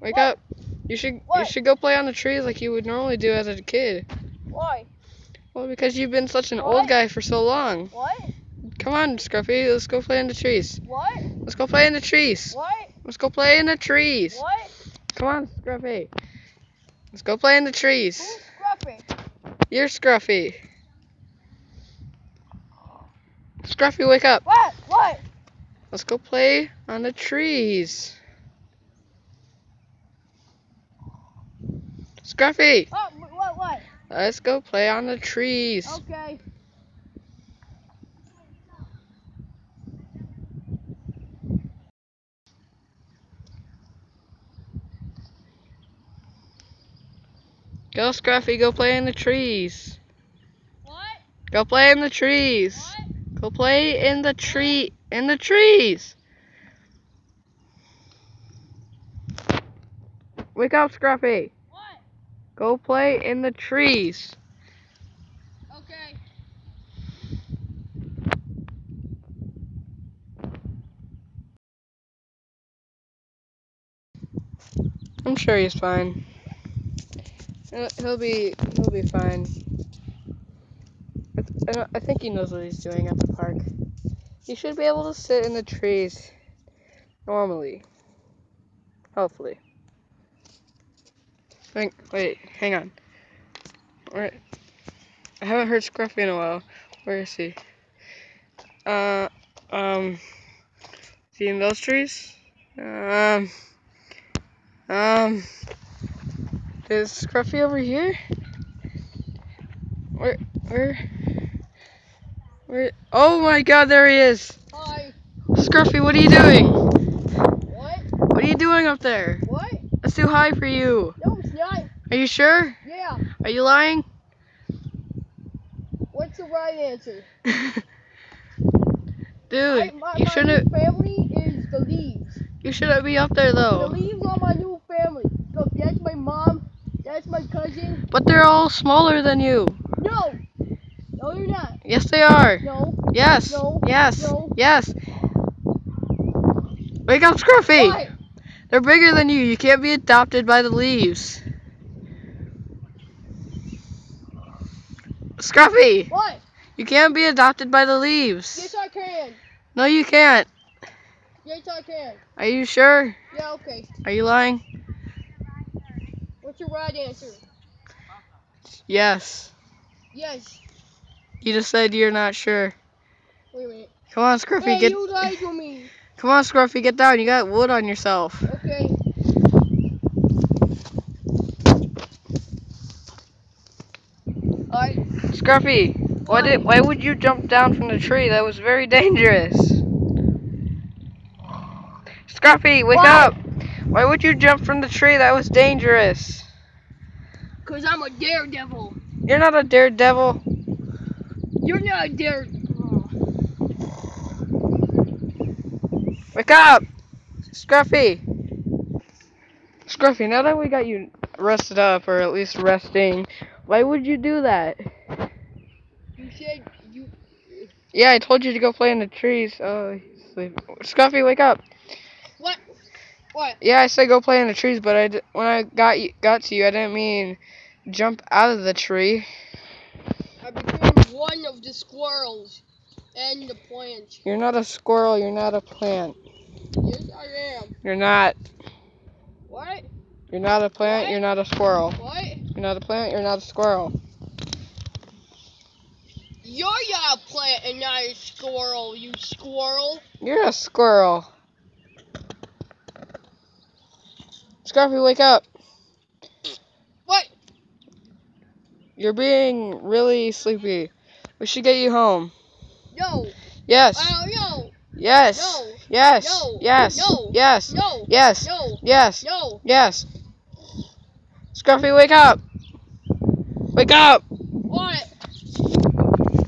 Wake What? up. You should you should go play on the trees like you would normally do as a kid. Why? Well, because you've been such an What? old guy for so long. What? Come on, Scruffy, let's go play in the trees. What? Let's go play in the trees. What? Let's go play in the trees. What? Come on, Scruffy. Let's go play in the trees. Who's Scruffy? You're Scruffy. Scruffy, wake up. What? What? Let's go play on the trees. Scruffy, Oh, what? What? let's go play on the trees. Okay. Go, Scruffy, go play in the trees. What? Go play in the trees. What? Go play in the tree in the trees. Wake up, Scruffy. Go play in the trees. Okay. I'm sure he's fine. He'll he'll be he'll be fine. I, th- I think he knows what he's doing at the park. He should be able to sit in the trees normally. Hopefully. Wait, wait, hang on. Where, I haven't heard Scruffy in a while. Where is he? Uh, um, is he in those trees? Um, um, is Scruffy over here? Where, where, where? Oh my god, there he is! Hi. Scruffy, what are you doing? What? What are you doing up there? What? That's too high for you. No, not. Are you sure? Yeah. Are you lying? What's the right answer? Dude, I, my, you shouldn't, new family is the leaves. you shouldn't be up there though. The leaves are my new family. Look, that's my mom. That's my cousin. But they're all smaller than you. No. No, you're not. Yes, they are. No. Yes. No. Yes. No. Yes. Wake up, Scruffy. Why? They're bigger than you. You can't be adopted by the leaves. Scruffy, What? you can't be adopted by the leaves. Yes, I can. No, you can't. Yes, I can. Are you sure? Yeah, okay. Are you lying? What's your right answer? Yes. Yes. You just said you're not sure. Wait a minute. Come on, Scruffy, Hey, get. you lied to me. Come on, Scruffy, get down. You got wood on yourself. Okay. Alright. Scruffy, why did? Why would you jump down from the tree? That was very dangerous. Scruffy, wake What? up! Why would you jump from the tree? That was dangerous. Cause I'm a daredevil. You're not a daredevil. You're not a dare. Oh. Wake up! Scruffy! Scruffy, now that we got you rested up, or at least resting, why would you do that? You said you. Yeah, I told you to go play in the trees. Oh, he's asleep. Scruffy, wake up! What? What? Yeah, I said go play in the trees, but I d- when I got you, got to you, I didn't mean jump out of the tree. I became one of the squirrels and the plant. You're not a squirrel. You're not a plant. Yes, I am. You're not. What? You're not a plant. What? You're not a squirrel. What? You're not a plant. You're not a squirrel. You're a plant and not a squirrel, you squirrel. You're a squirrel. Scruffy, wake up. What? You're being really sleepy. We should get you home. No. Yes. Oh, no. Yes. No. Yes. No. Yes. No. Yes. No. Yes. No. Yes. No. Yes. Scruffy, wake up. Wake up. What?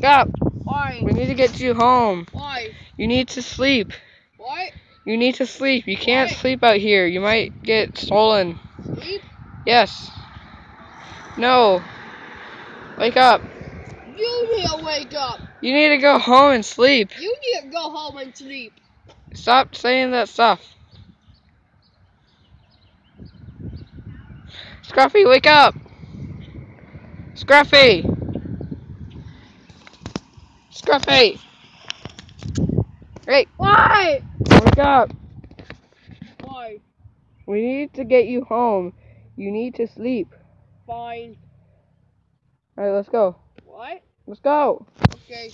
Up. Why? We need to get you home. Why? You need to sleep. What? You need to sleep. You can't Why? sleep out here. You might get stolen. Sleep? Yes. No. Wake up. You need to wake up. You need to go home and sleep. You need to go home and sleep. Stop saying that stuff. Scruffy, wake up! Scruffy! Scruffy! Hey, Why? wake up! Why? We need to get you home. You need to sleep. Fine. Alright, let's go. What? Let's go. Okay.